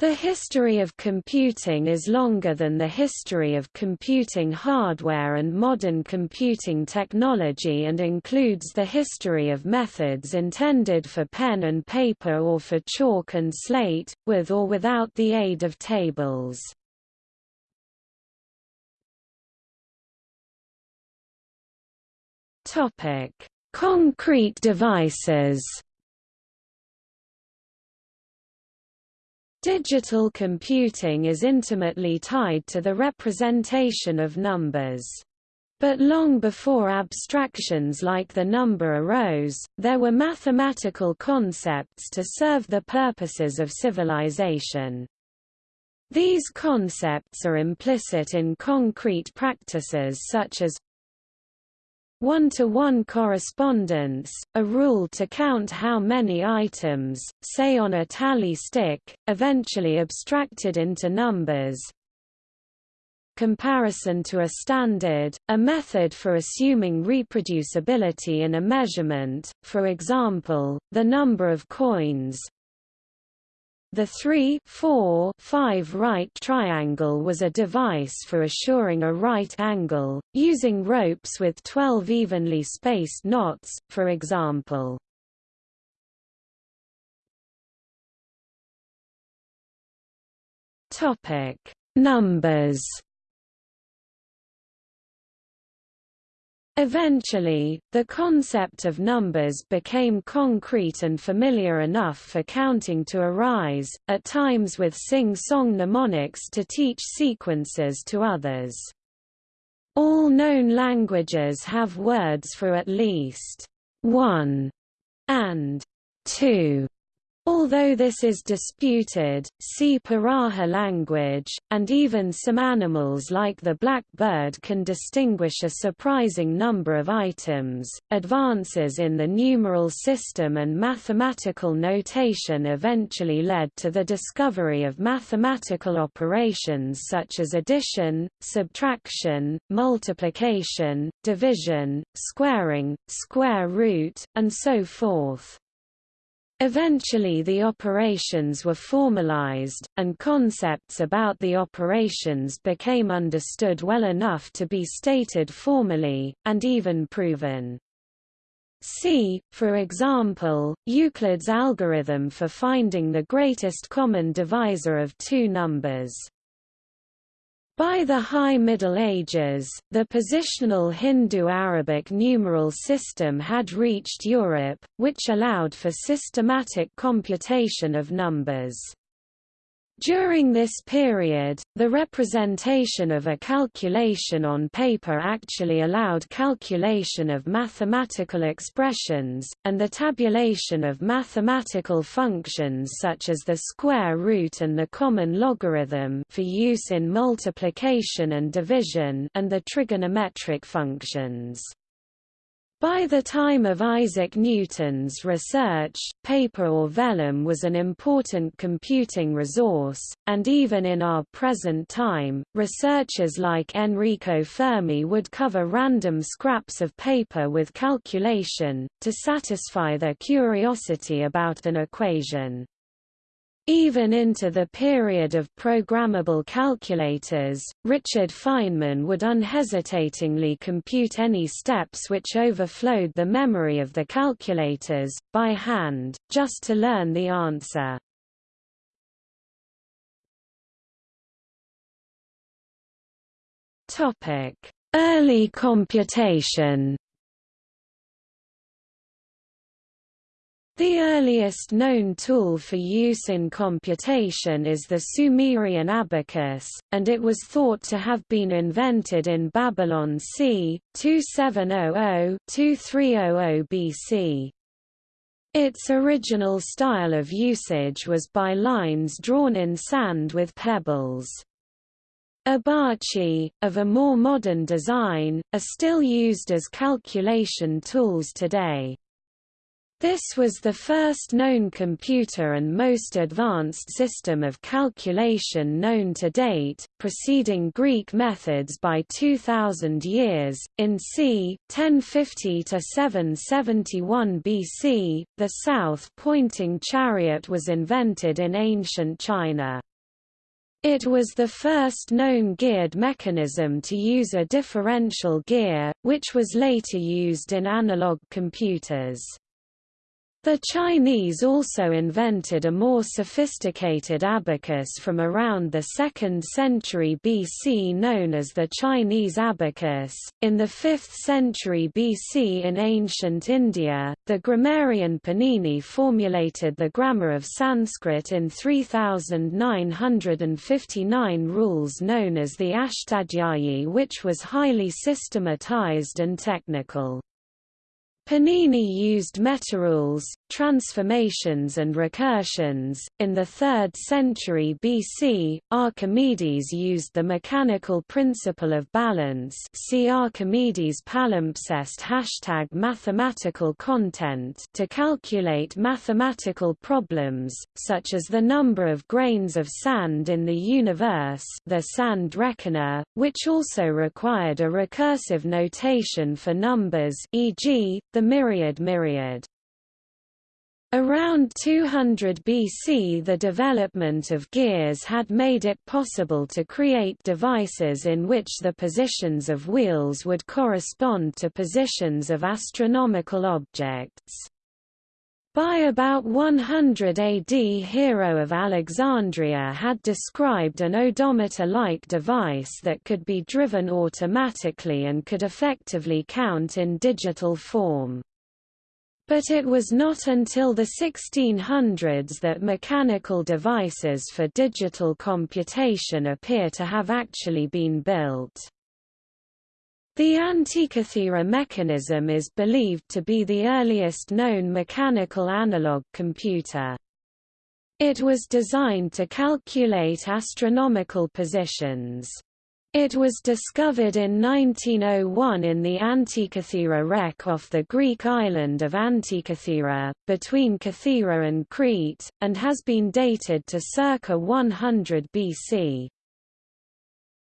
The history of computing is longer than the history of computing hardware and modern computing technology and includes the history of methods intended for pen and paper or for chalk and slate, with or without the aid of tables. Concrete devices Digital computing is intimately tied to the representation of numbers. But long before abstractions like the number arose, there were mathematical concepts to serve the purposes of civilization. These concepts are implicit in concrete practices such as one-to-one -one correspondence, a rule to count how many items, say on a tally stick, eventually abstracted into numbers. Comparison to a standard, a method for assuming reproducibility in a measurement, for example, the number of coins, the 3 4 5 right triangle was a device for assuring a right angle, using ropes with 12 evenly spaced knots, for example. Numbers Eventually, the concept of numbers became concrete and familiar enough for counting to arise, at times with sing-song mnemonics to teach sequences to others. All known languages have words for at least one and two Although this is disputed, see Piraha language, and even some animals like the black bird can distinguish a surprising number of items. Advances in the numeral system and mathematical notation eventually led to the discovery of mathematical operations such as addition, subtraction, multiplication, division, squaring, square root, and so forth. Eventually the operations were formalized, and concepts about the operations became understood well enough to be stated formally, and even proven. See, for example, Euclid's algorithm for finding the greatest common divisor of two numbers. By the High Middle Ages, the positional Hindu-Arabic numeral system had reached Europe, which allowed for systematic computation of numbers. During this period, the representation of a calculation on paper actually allowed calculation of mathematical expressions, and the tabulation of mathematical functions such as the square root and the common logarithm for use in multiplication and division and the trigonometric functions. By the time of Isaac Newton's research, paper or vellum was an important computing resource, and even in our present time, researchers like Enrico Fermi would cover random scraps of paper with calculation, to satisfy their curiosity about an equation. Even into the period of programmable calculators, Richard Feynman would unhesitatingly compute any steps which overflowed the memory of the calculators, by hand, just to learn the answer. Early computation The earliest known tool for use in computation is the Sumerian abacus, and it was thought to have been invented in Babylon c. 2700–2300 BC. Its original style of usage was by lines drawn in sand with pebbles. Abaci, of a more modern design, are still used as calculation tools today. This was the first known computer and most advanced system of calculation known to date, preceding Greek methods by 2000 years. In c. 1050 to 771 BC, the south-pointing chariot was invented in ancient China. It was the first known geared mechanism to use a differential gear, which was later used in analog computers. The Chinese also invented a more sophisticated abacus from around the 2nd century BC known as the Chinese abacus. In the 5th century BC in ancient India, the grammarian Panini formulated the grammar of Sanskrit in 3959 rules known as the Ashtadhyayi which was highly systematized and technical. Panini used metarules, transformations and recursions. In the 3rd century BC, Archimedes used the mechanical principle of balance see Archimedes palimpsest hashtag mathematical content to calculate mathematical problems, such as the number of grains of sand in the universe the sand reckoner, which also required a recursive notation for numbers e.g., the myriad myriad. Around 200 BC the development of gears had made it possible to create devices in which the positions of wheels would correspond to positions of astronomical objects. By about 100 AD Hero of Alexandria had described an odometer-like device that could be driven automatically and could effectively count in digital form. But it was not until the 1600s that mechanical devices for digital computation appear to have actually been built. The Antikythera mechanism is believed to be the earliest known mechanical analog computer. It was designed to calculate astronomical positions. It was discovered in 1901 in the Antikythera wreck off the Greek island of Antikythera, between Kythera and Crete, and has been dated to circa 100 BC.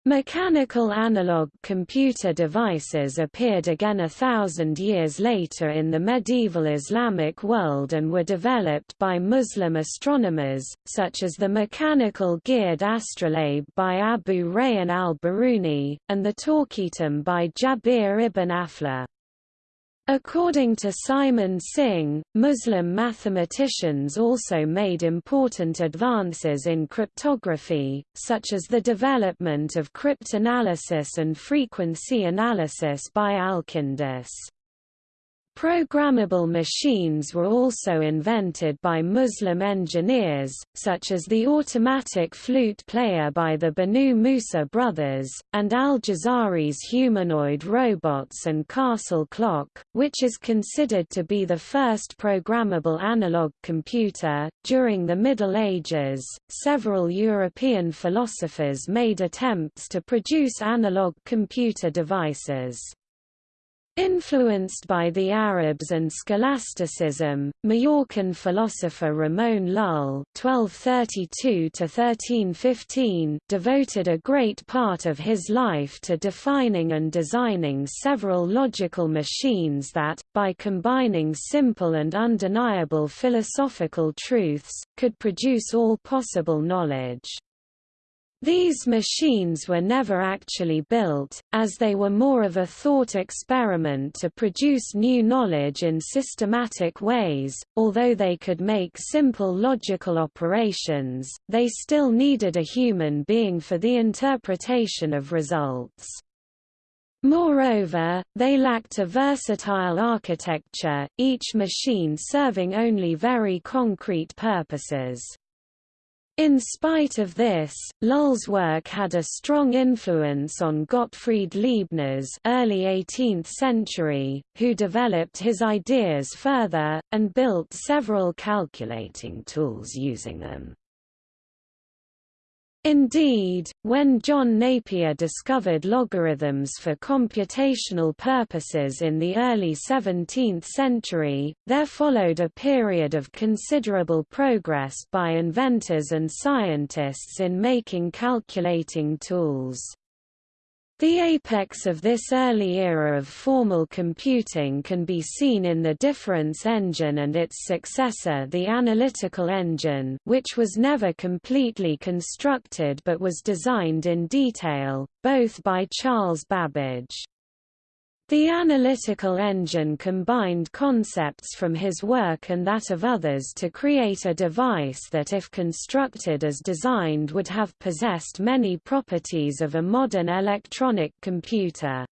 Mechanical analog computer devices appeared again a thousand years later in the medieval Islamic world and were developed by Muslim astronomers, such as the mechanical geared astrolabe by Abu Rayhan al-Biruni, and the Torquetum by Jabir ibn Aflah. According to Simon Singh, Muslim mathematicians also made important advances in cryptography, such as the development of cryptanalysis and frequency analysis by Alkindus. Programmable machines were also invented by Muslim engineers, such as the automatic flute player by the Banu Musa brothers, and al-Jazari's humanoid robots and castle clock, which is considered to be the first programmable analog computer. During the Middle Ages, several European philosophers made attempts to produce analog computer devices. Influenced by the Arabs and scholasticism, Majorcan philosopher Ramon Lull (1232–1315) devoted a great part of his life to defining and designing several logical machines that, by combining simple and undeniable philosophical truths, could produce all possible knowledge. These machines were never actually built, as they were more of a thought experiment to produce new knowledge in systematic ways. Although they could make simple logical operations, they still needed a human being for the interpretation of results. Moreover, they lacked a versatile architecture, each machine serving only very concrete purposes. In spite of this, Lull's work had a strong influence on Gottfried Leibniz early 18th century, who developed his ideas further, and built several calculating tools using them. Indeed, when John Napier discovered logarithms for computational purposes in the early 17th century, there followed a period of considerable progress by inventors and scientists in making calculating tools. The apex of this early era of formal computing can be seen in the difference engine and its successor the analytical engine which was never completely constructed but was designed in detail, both by Charles Babbage. The analytical engine combined concepts from his work and that of others to create a device that if constructed as designed would have possessed many properties of a modern electronic computer.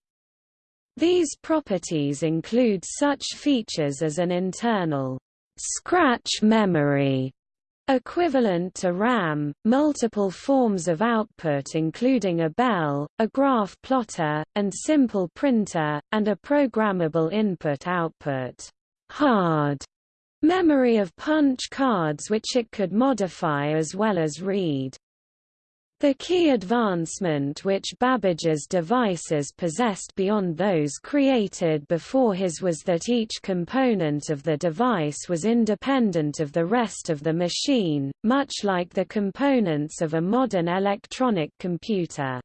These properties include such features as an internal scratch memory Equivalent to RAM, multiple forms of output including a bell, a graph plotter, and simple printer, and a programmable input-output hard memory of punch cards which it could modify as well as read. The key advancement which Babbage's devices possessed beyond those created before his was that each component of the device was independent of the rest of the machine, much like the components of a modern electronic computer.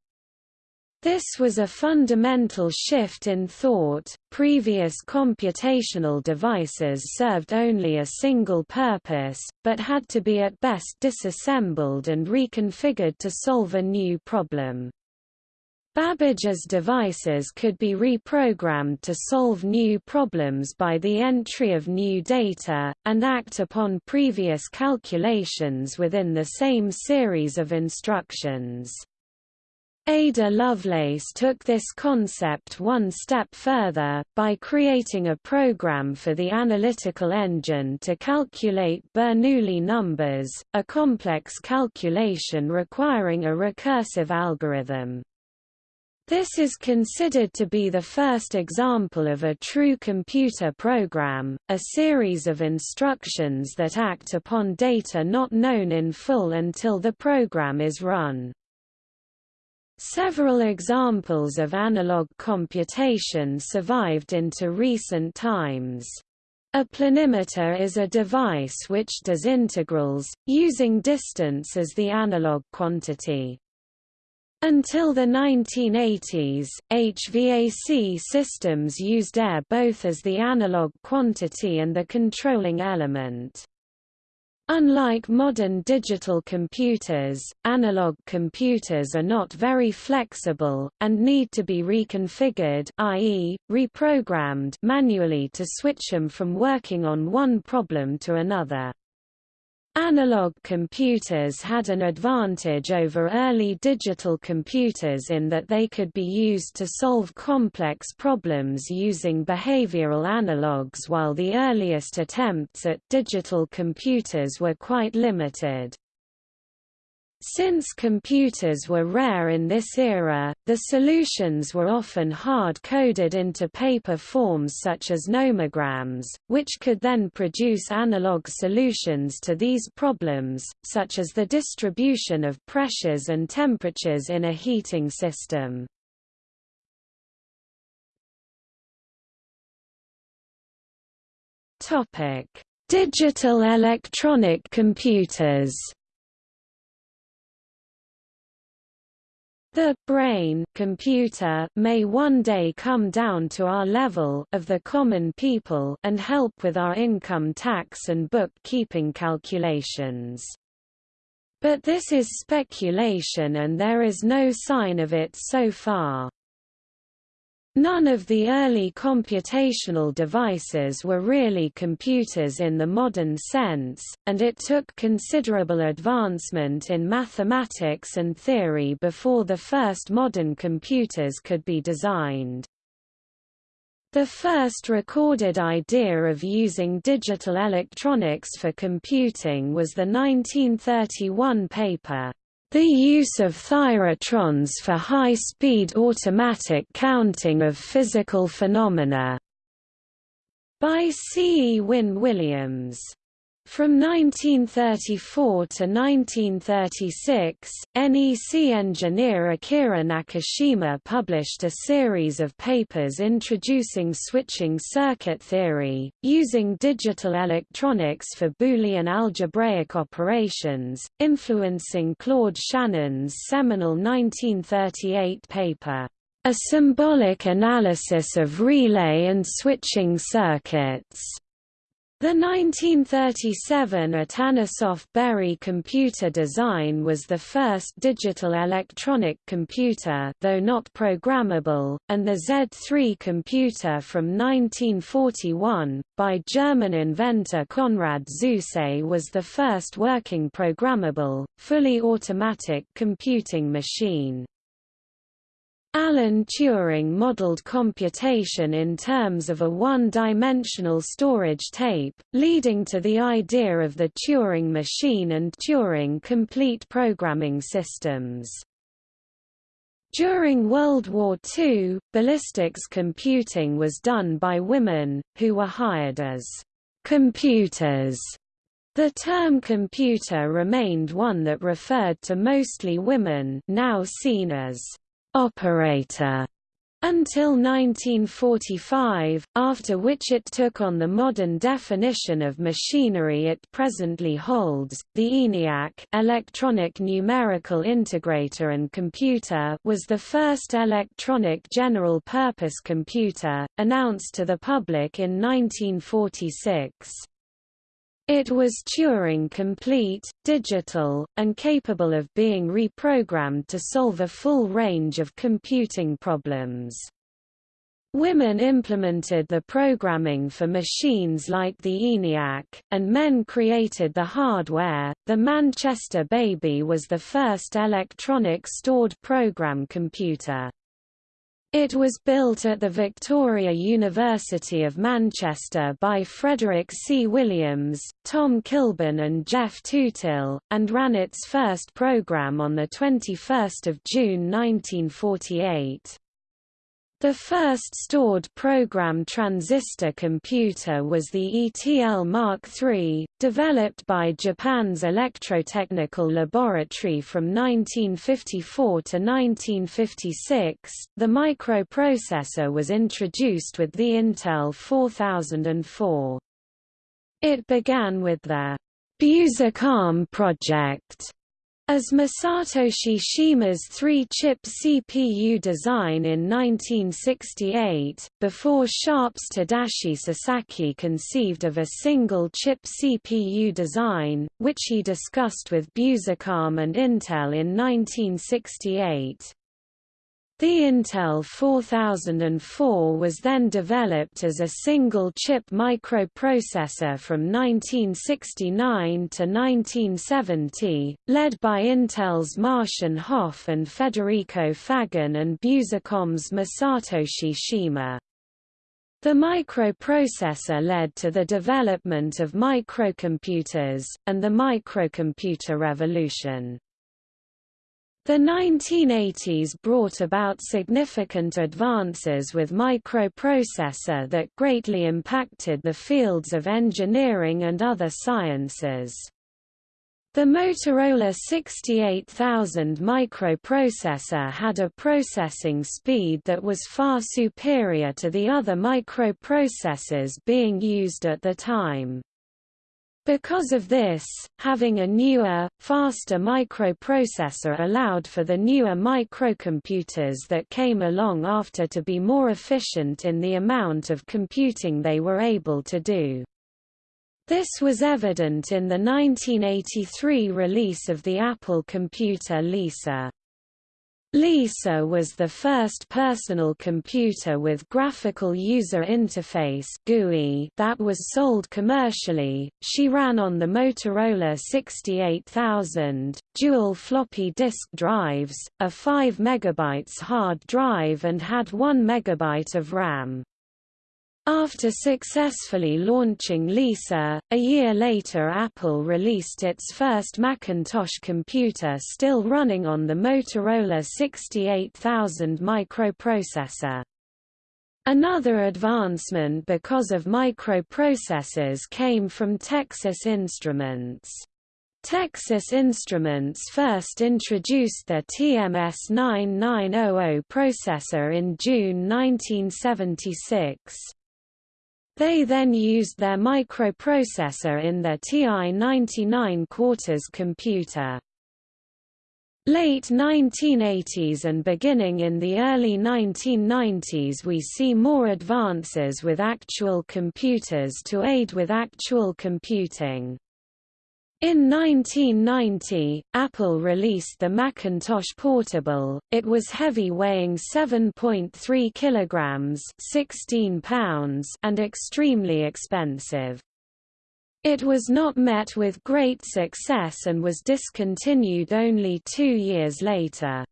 This was a fundamental shift in thought. Previous computational devices served only a single purpose, but had to be at best disassembled and reconfigured to solve a new problem. Babbage's devices could be reprogrammed to solve new problems by the entry of new data, and act upon previous calculations within the same series of instructions. Ada Lovelace took this concept one step further, by creating a program for the analytical engine to calculate Bernoulli numbers, a complex calculation requiring a recursive algorithm. This is considered to be the first example of a true computer program, a series of instructions that act upon data not known in full until the program is run. Several examples of analog computation survived into recent times. A planimeter is a device which does integrals, using distance as the analog quantity. Until the 1980s, HVAC systems used air both as the analog quantity and the controlling element. Unlike modern digital computers, analog computers are not very flexible, and need to be reconfigured i.e., reprogrammed manually to switch them from working on one problem to another. Analog computers had an advantage over early digital computers in that they could be used to solve complex problems using behavioral analogues while the earliest attempts at digital computers were quite limited. Since computers were rare in this era, the solutions were often hard-coded into paper forms such as nomograms, which could then produce analog solutions to these problems, such as the distribution of pressures and temperatures in a heating system. Digital electronic computers The brain computer may one day come down to our level of the common people and help with our income tax and bookkeeping calculations. But this is speculation and there is no sign of it so far. None of the early computational devices were really computers in the modern sense, and it took considerable advancement in mathematics and theory before the first modern computers could be designed. The first recorded idea of using digital electronics for computing was the 1931 paper, the use of thyratrons for high-speed automatic counting of physical phenomena by C. E. Wynn Williams. From 1934 to 1936, NEC engineer Akira Nakashima published a series of papers introducing switching circuit theory, using digital electronics for Boolean algebraic operations, influencing Claude Shannon's seminal 1938 paper, A Symbolic Analysis of Relay and Switching Circuits. The 1937 Atanasoff-Berry computer design was the first digital electronic computer though not programmable, and the Z3 computer from 1941, by German inventor Konrad Zuse was the first working programmable, fully automatic computing machine. Alan Turing modeled computation in terms of a one-dimensional storage tape, leading to the idea of the Turing machine and Turing complete programming systems. During World War II, ballistics computing was done by women, who were hired as computers. The term computer remained one that referred to mostly women now seen as operator until 1945, after which it took on the modern definition of machinery it presently holds. The ENIAC electronic numerical integrator and computer was the first electronic general-purpose computer, announced to the public in 1946. It was Turing-complete, digital, and capable of being reprogrammed to solve a full range of computing problems. Women implemented the programming for machines like the ENIAC, and men created the hardware. The Manchester Baby was the first electronic stored program computer. It was built at the Victoria University of Manchester by Frederick C. Williams, Tom Kilburn and Geoff Tootill, and ran its first program on 21 June 1948. The first stored program transistor computer was the ETL Mark III, developed by Japan's Electrotechnical Laboratory from 1954 to 1956. The microprocessor was introduced with the Intel 4004. It began with the Busicom project as Masatoshi Shima's three-chip CPU design in 1968, before Sharp's Tadashi Sasaki conceived of a single-chip CPU design, which he discussed with Busicom and Intel in 1968. The Intel 4004 was then developed as a single-chip microprocessor from 1969 to 1970, led by Intel's Marcian Hoff and Federico Faggin and Busicom's Masatoshi Shima. The microprocessor led to the development of microcomputers, and the microcomputer revolution. The 1980s brought about significant advances with microprocessor that greatly impacted the fields of engineering and other sciences. The Motorola 68000 microprocessor had a processing speed that was far superior to the other microprocessors being used at the time. Because of this, having a newer, faster microprocessor allowed for the newer microcomputers that came along after to be more efficient in the amount of computing they were able to do. This was evident in the 1983 release of the Apple computer Lisa. Lisa was the first personal computer with graphical user interface GUI that was sold commercially. She ran on the Motorola 68000, dual floppy disk drives, a 5 MB hard drive and had 1 MB of RAM. After successfully launching Lisa, a year later Apple released its first Macintosh computer still running on the Motorola 68000 microprocessor. Another advancement because of microprocessors came from Texas Instruments. Texas Instruments first introduced their TMS 9900 processor in June 1976. They then used their microprocessor in their TI-99 quarters computer. Late 1980s and beginning in the early 1990s we see more advances with actual computers to aid with actual computing. In 1990, Apple released the Macintosh Portable. It was heavy weighing 7.3 kilograms, 16 pounds, and extremely expensive. It was not met with great success and was discontinued only 2 years later.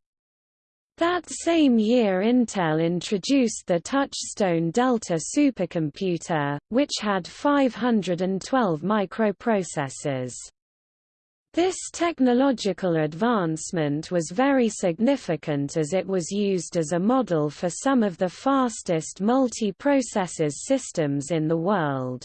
That same year Intel introduced the Touchstone Delta supercomputer, which had 512 microprocessors. This technological advancement was very significant as it was used as a model for some of the fastest multiprocessors systems in the world.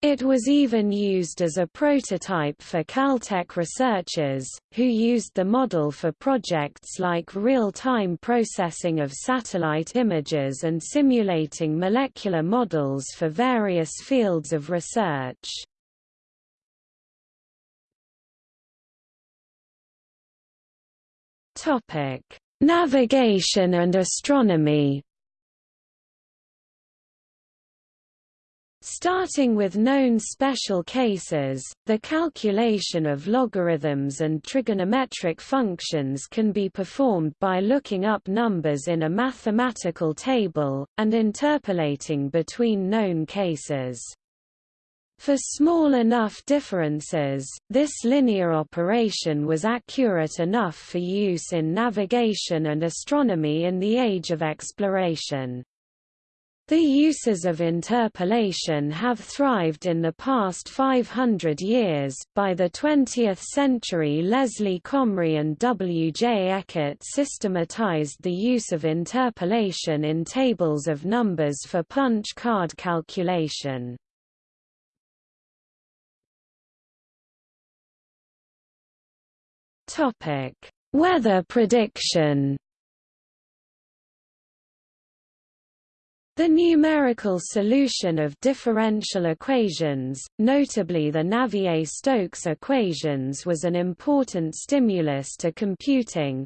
It was even used as a prototype for Caltech researchers, who used the model for projects like real-time processing of satellite images and simulating molecular models for various fields of research. Topic: Navigation and astronomy. Starting with known special cases, the calculation of logarithms and trigonometric functions can be performed by looking up numbers in a mathematical table, and interpolating between known cases. For small enough differences, this linear operation was accurate enough for use in navigation and astronomy in the age of exploration. The uses of interpolation have thrived in the past 500 years. By the 20th century, Leslie Comrie and W. J. Eckert systematized the use of interpolation in tables of numbers for punch card calculation. Topic: Weather prediction. The numerical solution of differential equations, notably the Navier-Stokes equations was an important stimulus to computing.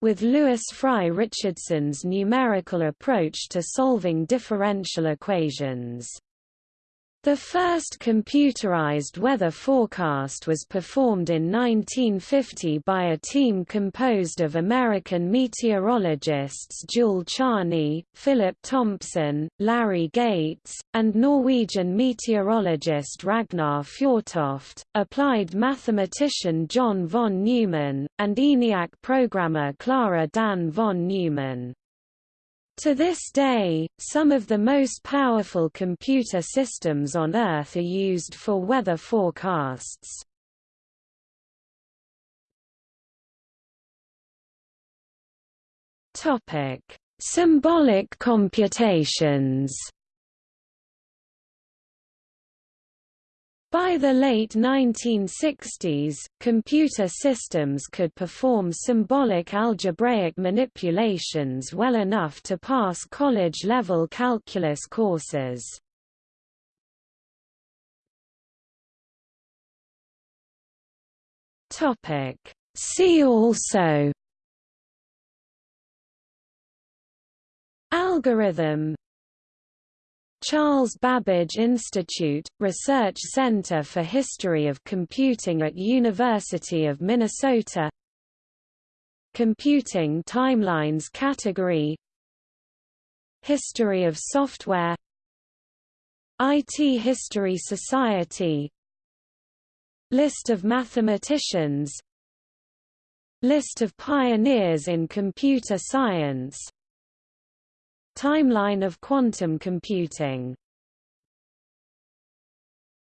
With Lewis Fry Richardson's numerical approach to solving differential equations the first computerized weather forecast was performed in 1950 by a team composed of American meteorologists Jule Charney, Philip Thompson, Larry Gates, and Norwegian meteorologist Ragnar Fjortoft, applied mathematician John von Neumann, and ENIAC programmer Clara Dan von Neumann. To this day, some of the most powerful computer systems on Earth are used for weather forecasts. Symbolic computations. By the late 1960s, computer systems could perform symbolic algebraic manipulations well enough to pass college-level calculus courses. See also Algorithm Charles Babbage Institute, Research Center for History of Computing at University of Minnesota. Computing Timelines category. History of Software. IT History Society. List of mathematicians. List of pioneers in computer science Timeline of quantum computing